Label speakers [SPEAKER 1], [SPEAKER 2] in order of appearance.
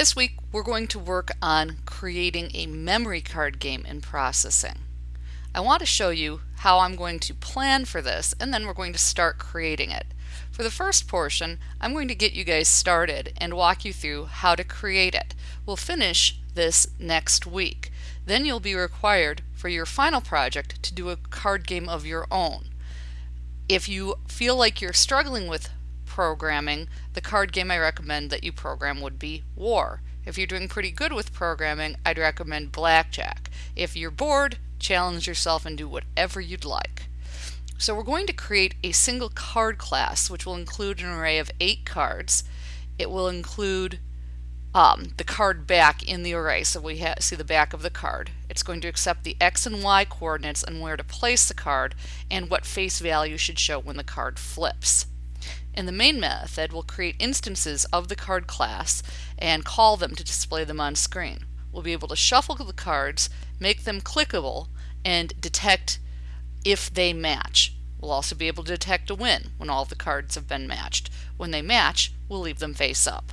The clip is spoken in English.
[SPEAKER 1] This week we're going to work on creating a memory card game in processing. I want to show you how I'm going to plan for this and then we're going to start creating it. For the first portion I'm going to get you guys started and walk you through how to create it. We'll finish this next week. Then you'll be required for your final project to do a card game of your own. If you feel like you're struggling with programming, the card game I recommend that you program would be War. If you're doing pretty good with programming, I'd recommend Blackjack. If you're bored, challenge yourself and do whatever you'd like. So we're going to create a single card class which will include an array of eight cards. It will include um, the card back in the array so we see the back of the card. It's going to accept the x and y coordinates and where to place the card and what face value should show when the card flips. In the main method, we'll create instances of the card class and call them to display them on screen. We'll be able to shuffle the cards, make them clickable, and detect if they match. We'll also be able to detect a win when all the cards have been matched. When they match, we'll leave them face up.